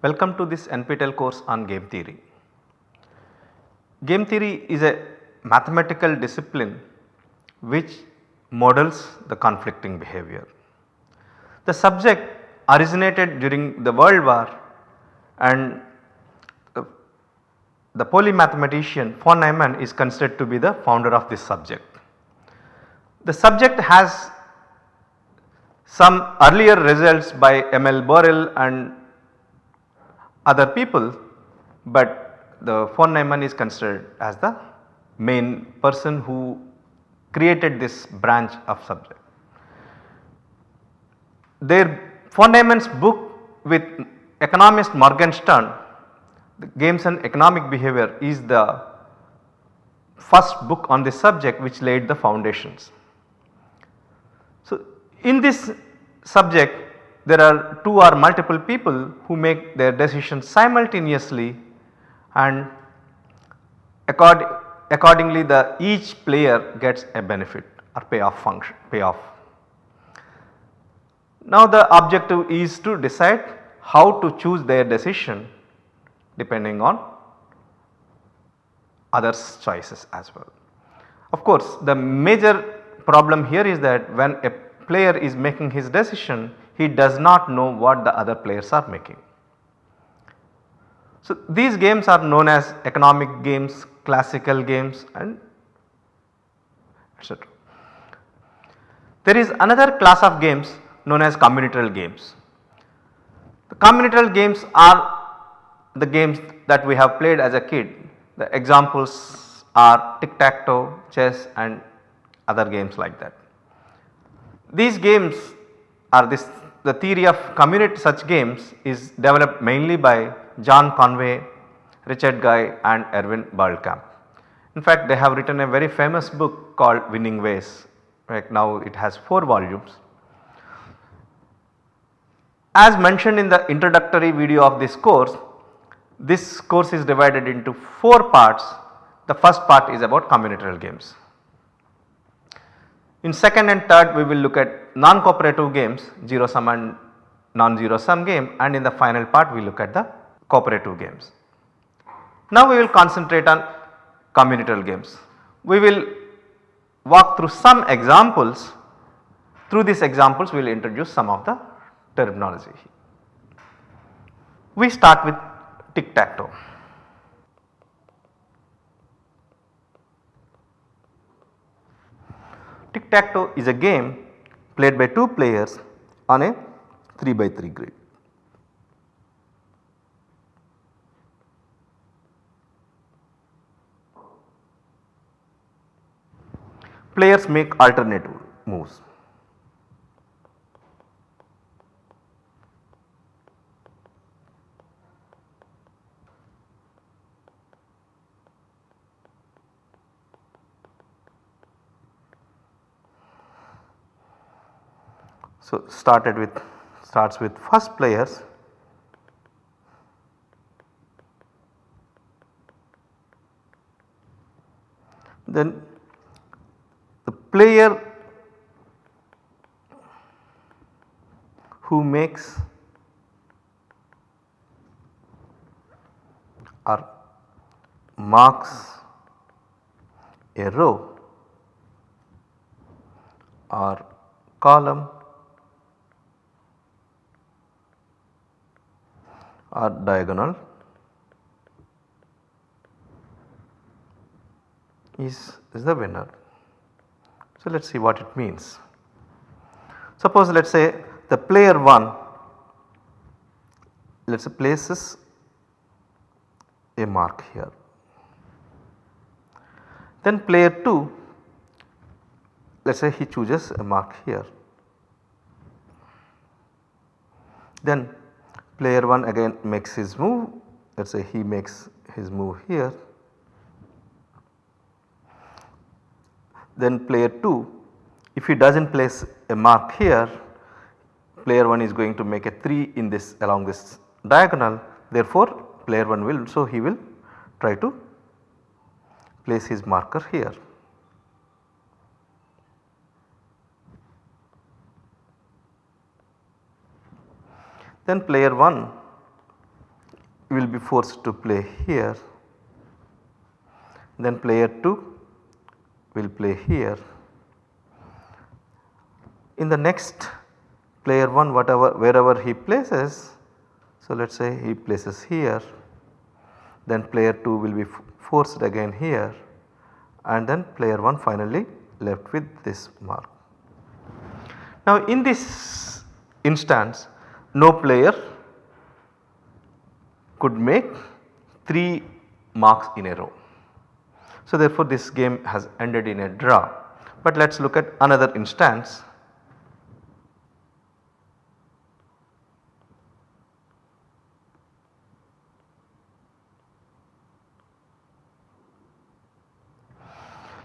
Welcome to this NPTEL course on game theory. Game theory is a mathematical discipline which models the conflicting behavior. The subject originated during the world war and uh, the polymathematician von Neumann is considered to be the founder of this subject. The subject has some earlier results by Émile Borel and other people, but the von Neumann is considered as the main person who created this branch of subject. Their von Neumann's book with economist Morgenstern the games and economic behavior is the first book on this subject which laid the foundations. So, in this subject there are 2 or multiple people who make their decision simultaneously and accord, accordingly the each player gets a benefit or payoff function payoff. Now the objective is to decide how to choose their decision depending on others choices as well. Of course, the major problem here is that when a player is making his decision he does not know what the other players are making. So, these games are known as economic games, classical games and etc. There is another class of games known as combinatorial games. The combinatorial games are the games that we have played as a kid. The examples are tic tac toe, chess and other games like that. These games are this the theory of combinate such games is developed mainly by John Conway, Richard Guy and Erwin Berlekamp. In fact, they have written a very famous book called Winning Ways, right now it has 4 volumes. As mentioned in the introductory video of this course, this course is divided into 4 parts. The first part is about combinatorial games. In second and third we will look at non-cooperative games 0 sum and non-zero sum game and in the final part we look at the cooperative games. Now we will concentrate on combinatorial games. We will walk through some examples through these examples we will introduce some of the terminology. We start with tic tac toe. Tic tac toe is a game played by 2 players on a 3 by 3 grid. Players make alternate moves. So, started with starts with first players. Then the player who makes or marks a row or column or diagonal is, is the winner. So, let us see what it means. Suppose let us say the player 1 let us say places a mark here. Then player 2 let us say he chooses a mark here. Then player 1 again makes his move let us say he makes his move here. Then player 2 if he does not place a mark here player 1 is going to make a 3 in this along this diagonal therefore player 1 will so he will try to place his marker here. Then player 1 will be forced to play here then player 2 will play here. In the next player 1 whatever wherever he places so let us say he places here then player 2 will be forced again here and then player 1 finally left with this mark. Now in this instance no player could make 3 marks in a row. So therefore this game has ended in a draw. But let us look at another instance.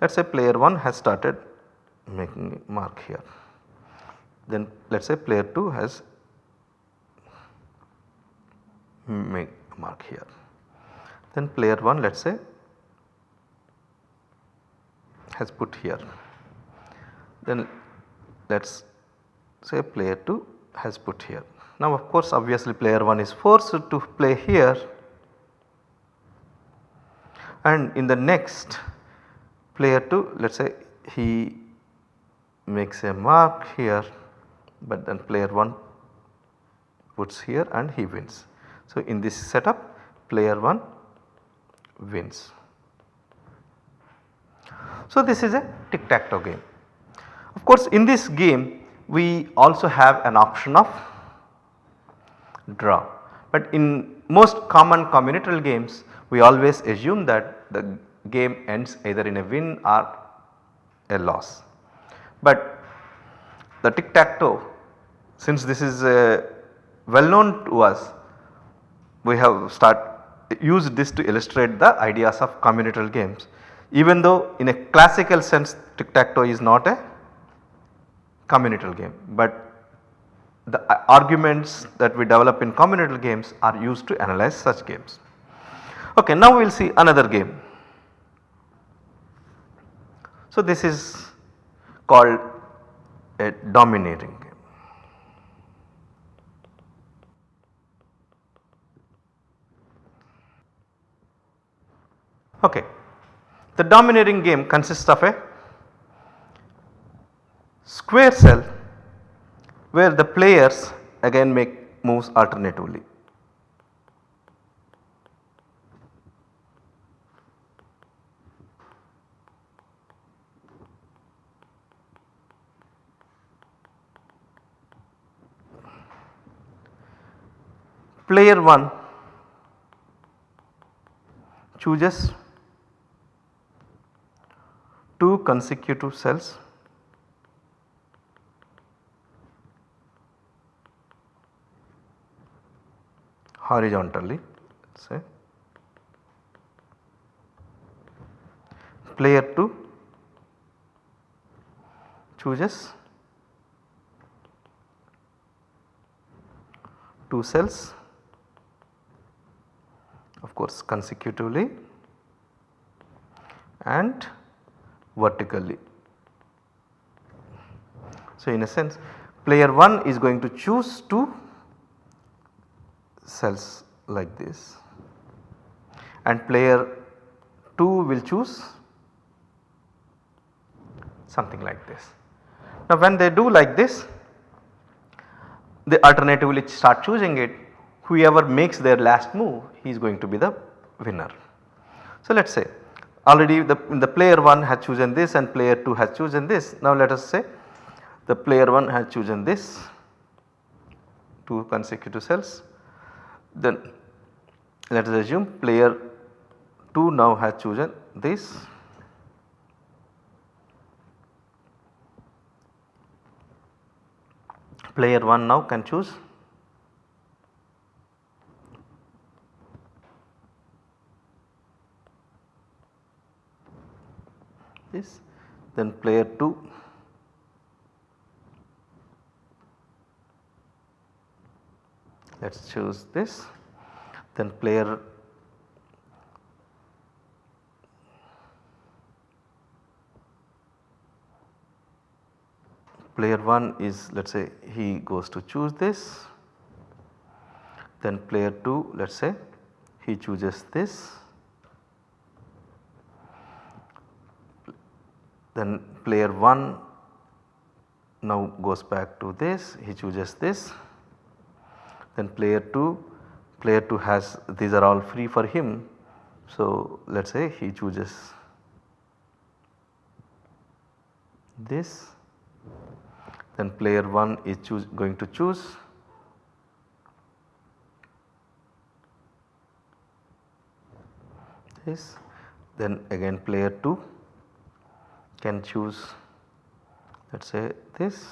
Let us say player 1 has started making mark here. Then let us say player 2 has make mark here. Then player 1 let us say has put here. Then let us say player 2 has put here. Now of course obviously player 1 is forced to play here and in the next player 2 let us say he makes a mark here but then player 1 puts here and he wins. So in this setup player 1 wins. So this is a tic tac toe game. Of course in this game we also have an option of draw but in most common combinatorial games we always assume that the game ends either in a win or a loss. But the tic tac toe since this is uh, well known to us we have start used this to illustrate the ideas of combinatorial games even though in a classical sense tic tac toe is not a combinatorial game but the uh, arguments that we develop in combinatorial games are used to analyze such games. Okay, now we will see another game. So this is called a domineering game. Okay. The domineering game consists of a square cell where the players again make moves alternatively. Player 1 chooses 2 consecutive cells. Horizontally say. Player 2 chooses 2 cells of course consecutively and vertically. So, in a sense player 1 is going to choose 2 cells like this and player 2 will choose something like this. Now when they do like this they alternatively start choosing it whoever makes their last move he is going to be the winner. So let us say already the, the player 1 has chosen this and player 2 has chosen this. Now let us say the player 1 has chosen this. 2 consecutive cells. Then let us assume player 2 now has chosen this. Player 1 now can choose this then player 2 let us choose this. Then player player 1 is let us say he goes to choose this. Then player 2 let us say he chooses this then player 1 now goes back to this. He chooses this. Then player 2 player 2 has these are all free for him. So let us say he chooses this. Then player 1 is choose going to choose this. Then again player 2 can choose let us say this.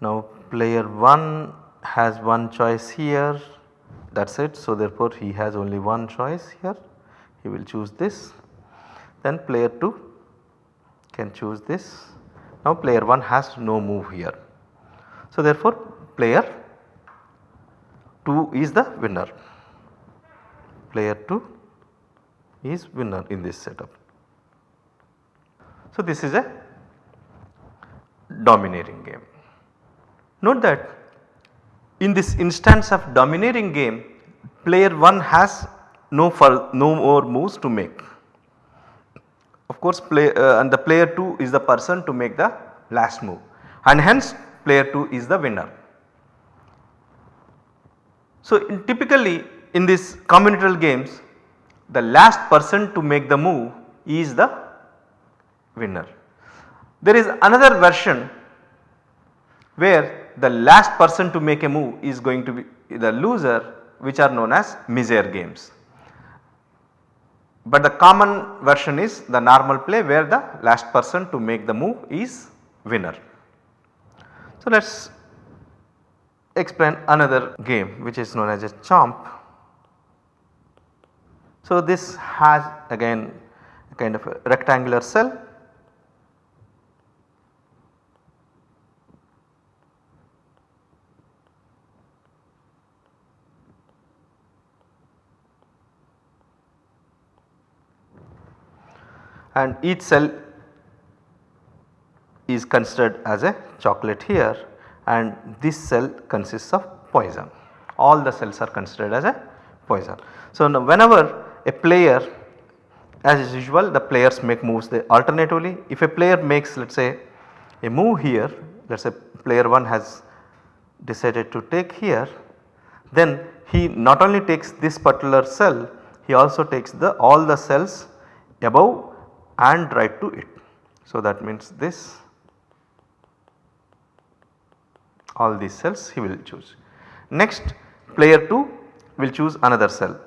Now player 1 has one choice here that is it. So therefore he has only one choice here he will choose this then player 2 can choose this. Now player 1 has no move here. So therefore player 2 is the winner player 2 is winner in this setup. So this is a domineering game. Note that in this instance of domineering game player 1 has no, no more moves to make. Of course play uh, and the player 2 is the person to make the last move and hence player 2 is the winner. So in typically in these combinatorial games the last person to make the move is the winner. There is another version where the last person to make a move is going to be the loser which are known as misere games. But the common version is the normal play where the last person to make the move is winner. So let us explain another game which is known as a chomp. So this has again a kind of a rectangular cell and each cell is considered as a chocolate here and this cell consists of poison. All the cells are considered as a poison. So now whenever a player as usual the players make moves they alternatively if a player makes let us say a move here let us say player 1 has decided to take here then he not only takes this particular cell he also takes the all the cells above and right to it. So that means this all these cells he will choose. Next player 2 will choose another cell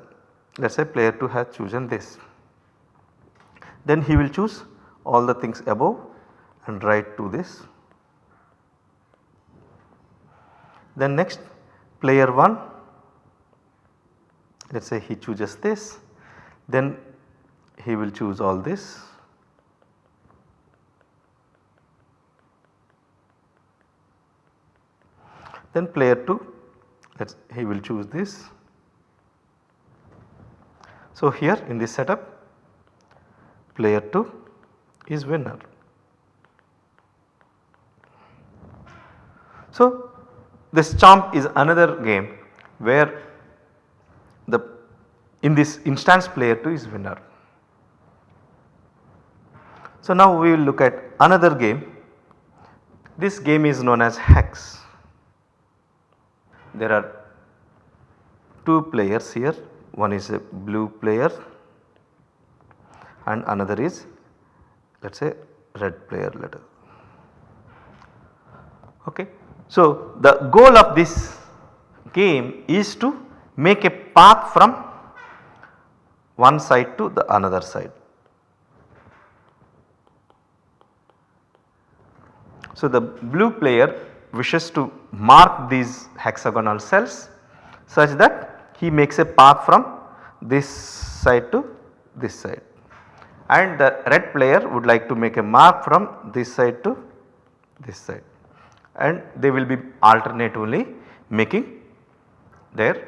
let us say player 2 has chosen this. Then he will choose all the things above and right to this. Then next player 1 let us say he chooses this then he will choose all this Then player 2 let he will choose this. So here in this setup player 2 is winner. So this chomp is another game where the in this instance player 2 is winner. So now we will look at another game. This game is known as hex there are two players here one is a blue player and another is let us say red player let us. Okay. So, the goal of this game is to make a path from one side to the another side. So, the blue player wishes to mark these hexagonal cells such that he makes a path from this side to this side and the red player would like to make a mark from this side to this side and they will be alternatively making their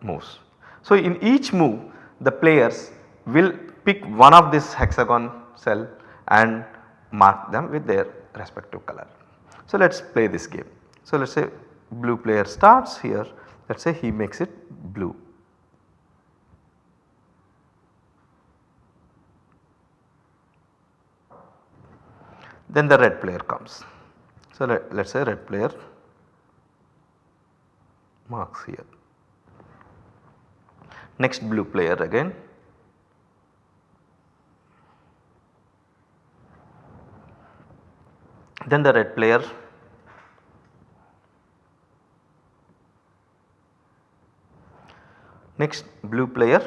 moves. So, in each move the players will pick one of this hexagon cell and mark them with their respective color. So let us play this game. So let us say blue player starts here let us say he makes it blue. Then the red player comes. So, let us say red player marks here. Next blue player again then the red player. Next blue player.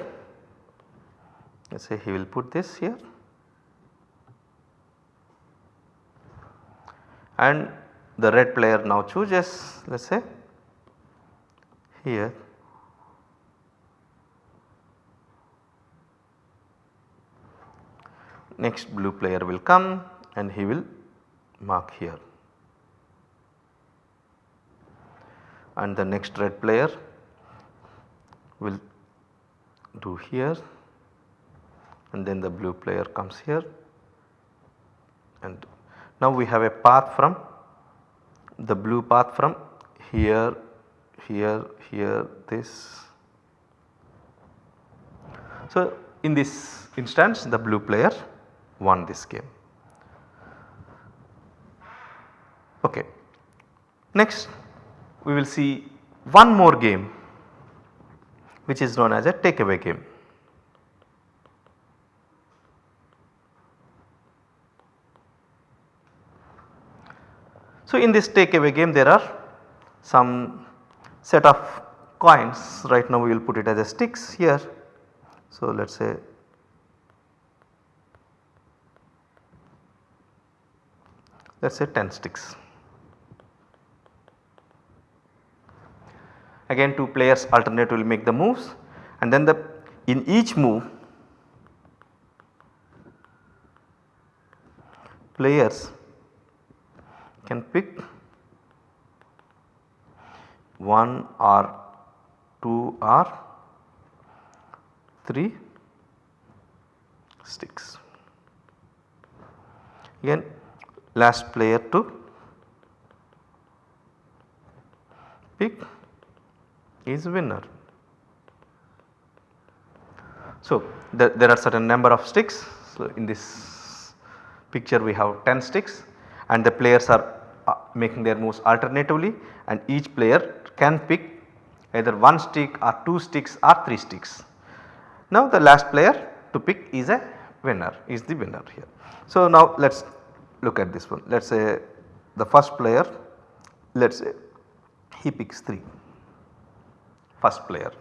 Let us say he will put this here. And the red player now chooses let us say here. Next blue player will come and he will mark here and the next red player will do here and then the blue player comes here and now we have a path from the blue path from here, here, here this. So in this instance the blue player won this game. Okay. Next we will see one more game which is known as a takeaway game. So in this takeaway game there are some set of coins right now we will put it as a sticks here. So let us say let us say 10 sticks. Again two players alternate will make the moves and then the in each move players can pick 1 or 2 or 3 sticks. Again last player to pick is winner. So, the, there are certain number of sticks. So, in this picture we have 10 sticks and the players are uh, making their moves alternatively and each player can pick either 1 stick or 2 sticks or 3 sticks. Now the last player to pick is a winner is the winner here. So now let us look at this one let us say the first player let us say he picks 3 first player.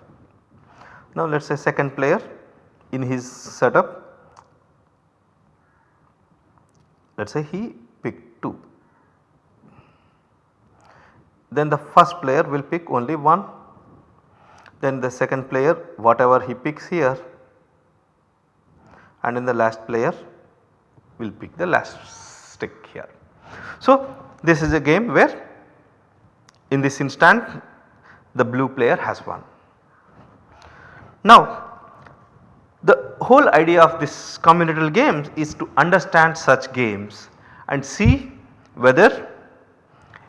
Now let us say second player in his setup let us say he picked 2. Then the first player will pick only 1 then the second player whatever he picks here and then the last player will pick the last stick here. So this is a game where in this instant the blue player has won. Now the whole idea of this combinatorial games is to understand such games and see whether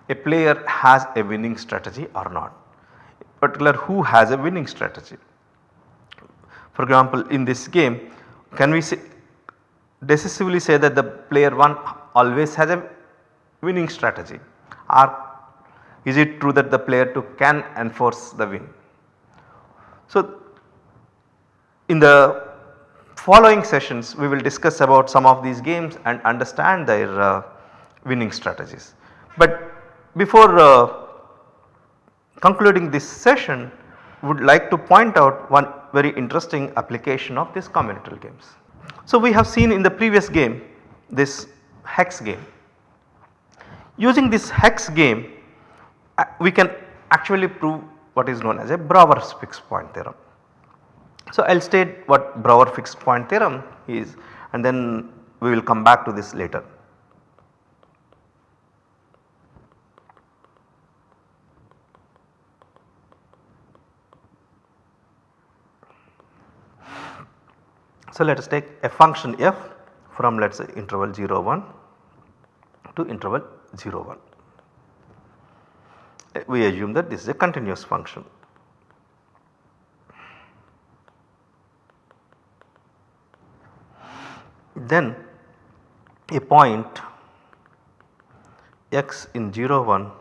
a player has a winning strategy or not particular who has a winning strategy. For example in this game can we say decisively say that the player 1 always has a winning strategy or is it true that the player 2 can enforce the win. So in the following sessions we will discuss about some of these games and understand their uh, winning strategies. But before uh, concluding this session would like to point out one very interesting application of these combinatorial games. So we have seen in the previous game this hex game. Using this hex game we can actually prove what is known as a Brouwer's fixed point theorem. So I will state what Brouwer fixed point theorem is and then we will come back to this later. So let us take a function f from let us say interval 0 1 to interval 0 1 we assume that this is a continuous function. Then a point x in 0 1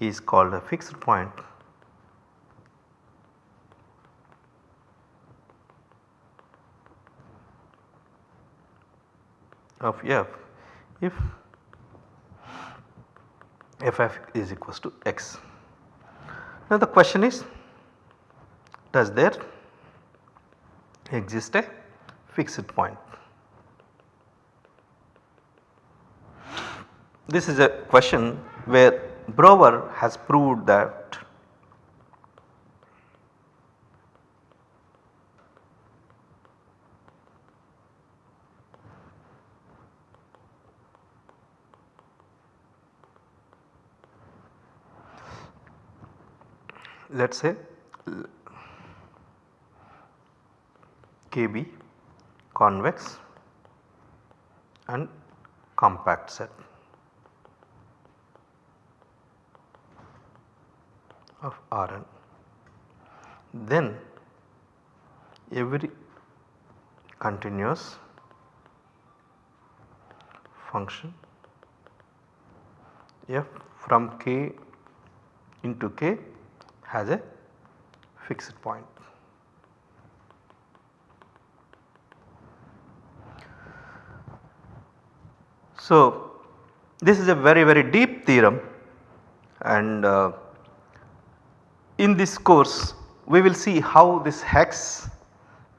is called a fixed point of f if ff is equals to x. Now the question is does there exist a fixed point? This is a question where Brouwer has proved that let us say KB convex and compact set of Rn. Then every continuous function f from k into k has a fixed point. So, this is a very very deep theorem and uh, in this course we will see how this hex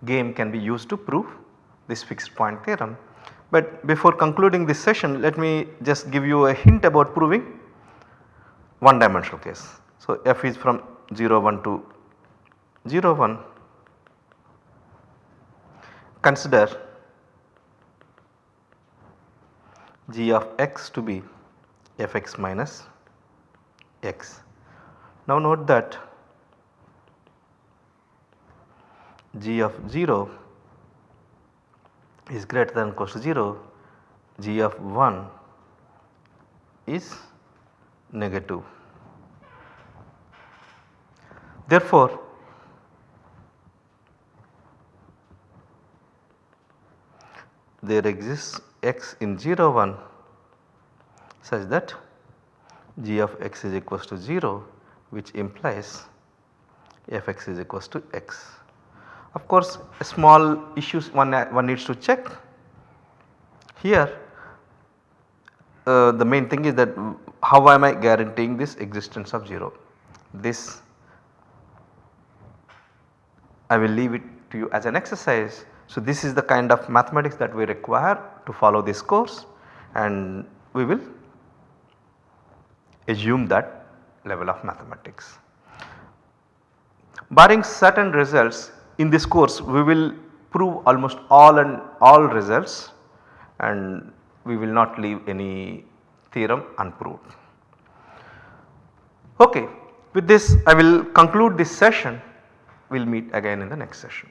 game can be used to prove this fixed point theorem. But before concluding this session let me just give you a hint about proving one dimensional case. So, f is from 0 1 to 0 1 consider g of x to be fx minus x. Now note that g of 0 is greater than equals to 0, g of 1 is negative. Therefore, there exists x in 0 1 such that g of x is equals to 0 which implies fx is equals to x. Of course, small issues one, one needs to check here uh, the main thing is that how am I guaranteeing this existence of 0. This I will leave it to you as an exercise. So, this is the kind of mathematics that we require to follow this course and we will assume that level of mathematics. Barring certain results in this course we will prove almost all and all results and we will not leave any theorem unproved. Okay, with this I will conclude this session we will meet again in the next session.